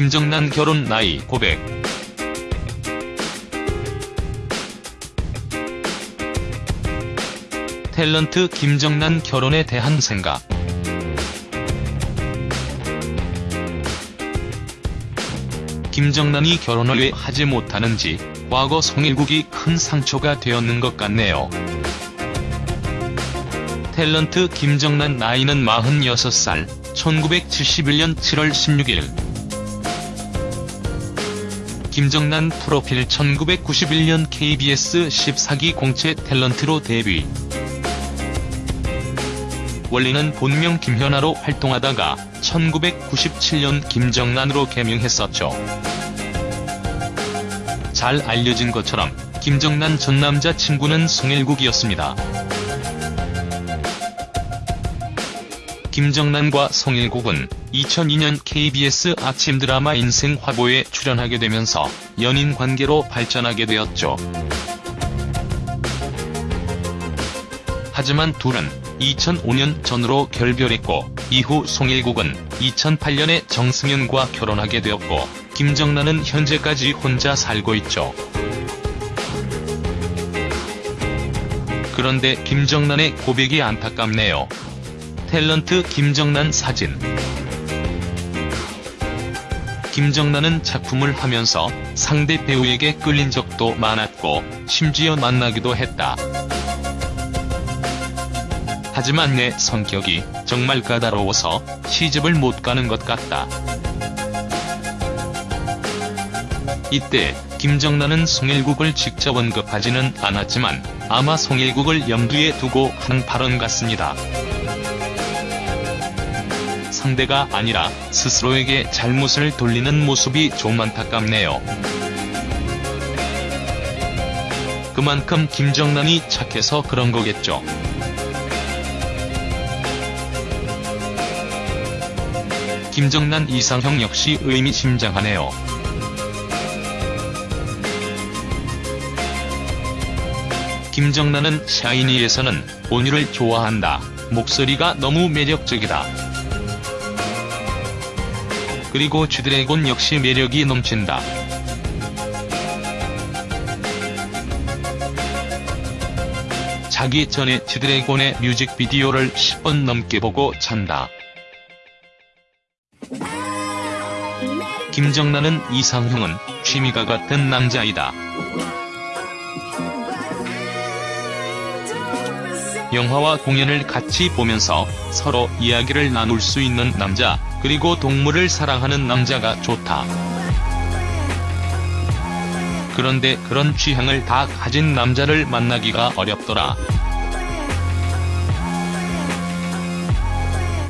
김정난 결혼 나이 고백. 탤런트 김정난 결혼에 대한 생각. 김정난이 결혼을 왜 하지 못하는지 과거 송일국이 큰 상처가 되었는 것 같네요. 탤런트 김정난 나이는 46살, 1971년 7월 16일 김정난 프로필 1991년 KBS 14기 공채 탤런트로 데뷔 원래는 본명 김현아로 활동하다가 1997년 김정난으로 개명했었죠. 잘 알려진 것처럼 김정난 전 남자친구는 송일국이었습니다. 김정난과 송일국은 2002년 KBS 아침 드라마 인생 화보에 출연하게 되면서 연인 관계로 발전하게 되었죠. 하지만 둘은 2005년 전으로 결별했고 이후 송일국은 2008년에 정승현과 결혼하게 되었고 김정난은 현재까지 혼자 살고 있죠. 그런데 김정난의 고백이 안타깝네요. 탤런트 김정난 사진 김정난은 작품을 하면서 상대 배우에게 끌린 적도 많았고 심지어 만나기도 했다. 하지만 내 성격이 정말 까다로워서 시집을 못 가는 것 같다. 이때 김정난은 송일국을 직접 언급하지는 않았지만 아마 송일국을 염두에 두고 한 발언 같습니다. 상대가 아니라 스스로에게 잘못을 돌리는 모습이 좀 안타깝네요. 그만큼 김정난이 착해서 그런 거겠죠. 김정난 이상형 역시 의미심장하네요. 김정난은 샤이니에서는 온유를 좋아한다. 목소리가 너무 매력적이다. 그리고 쥐드래곤 역시 매력이 넘친다. 자기 전에 쥐드래곤의 뮤직비디오를 10번 넘게 보고 찬다. 김정난은 이상형은 취미가 같은 남자이다. 영화와 공연을 같이 보면서 서로 이야기를 나눌 수 있는 남자, 그리고 동물을 사랑하는 남자가 좋다. 그런데 그런 취향을 다 가진 남자를 만나기가 어렵더라.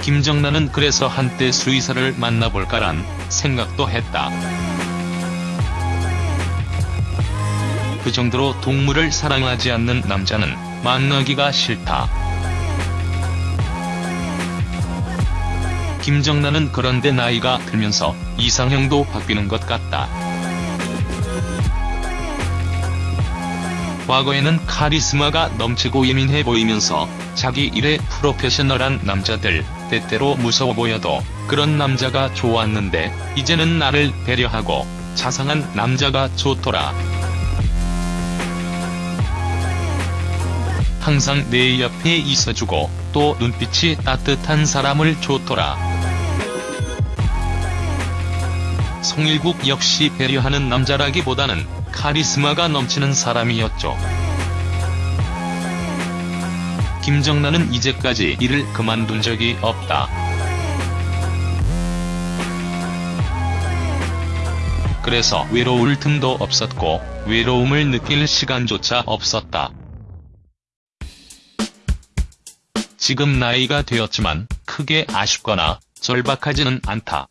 김정난은 그래서 한때 수의사를 만나볼까란 생각도 했다. 그 정도로 동물을 사랑하지 않는 남자는 만나기가 싫다. 김정난은 그런데 나이가 들면서 이상형도 바뀌는 것 같다. 과거에는 카리스마가 넘치고 예민해 보이면서 자기 일에 프로페셔널한 남자들, 때때로 무서워 보여도 그런 남자가 좋았는데 이제는 나를 배려하고 자상한 남자가 좋더라. 항상 내 옆에 있어주고 또 눈빛이 따뜻한 사람을 좋더라. 송일국 역시 배려하는 남자라기보다는 카리스마가 넘치는 사람이었죠. 김정난은 이제까지 일을 그만둔 적이 없다. 그래서 외로울 틈도 없었고 외로움을 느낄 시간조차 없었다. 지금 나이가 되었지만 크게 아쉽거나 절박하지는 않다.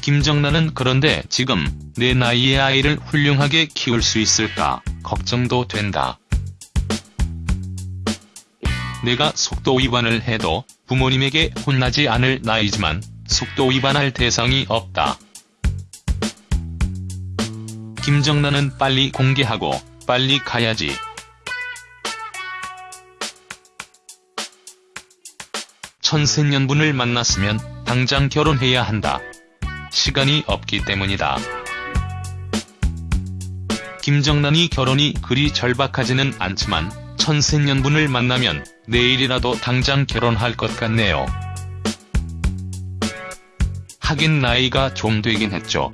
김정난은 그런데 지금 내 나이의 아이를 훌륭하게 키울 수 있을까 걱정도 된다. 내가 속도 위반을 해도 부모님에게 혼나지 않을 나이지만 속도 위반할 대상이 없다. 김정난은 빨리 공개하고 빨리 가야지. 천생연분을 만났으면 당장 결혼해야 한다. 시간이 없기 때문이다. 김정란이 결혼이 그리 절박하지는 않지만 천생연분을 만나면 내일이라도 당장 결혼할 것 같네요. 하긴 나이가 좀 되긴 했죠.